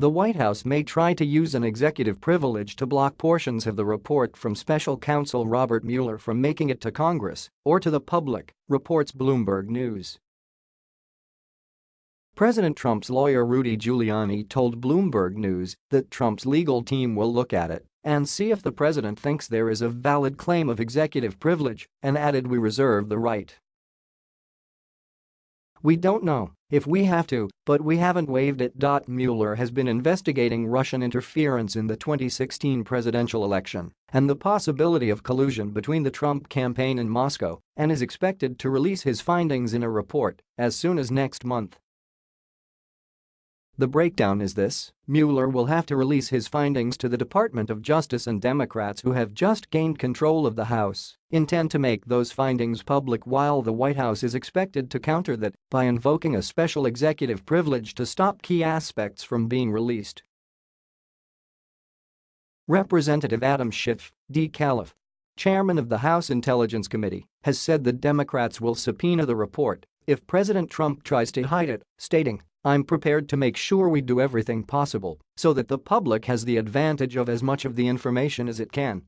The White House may try to use an executive privilege to block portions of the report from special counsel Robert Mueller from making it to Congress or to the public, reports Bloomberg News. President Trump's lawyer Rudy Giuliani told Bloomberg News that Trump's legal team will look at it and see if the president thinks there is a valid claim of executive privilege and added we reserve the right we don't know if we have to, but we haven't waived it. Mueller has been investigating Russian interference in the 2016 presidential election and the possibility of collusion between the Trump campaign and Moscow and is expected to release his findings in a report as soon as next month. The breakdown is this, Mueller will have to release his findings to the Department of Justice and Democrats who have just gained control of the House. Intend to make those findings public while the White House is expected to counter that by invoking a special executive privilege to stop key aspects from being released. Representative Adam Schiff, D-Calif, chairman of the House Intelligence Committee, has said the Democrats will subpoena the report if President Trump tries to hide it, stating, I'm prepared to make sure we do everything possible so that the public has the advantage of as much of the information as it can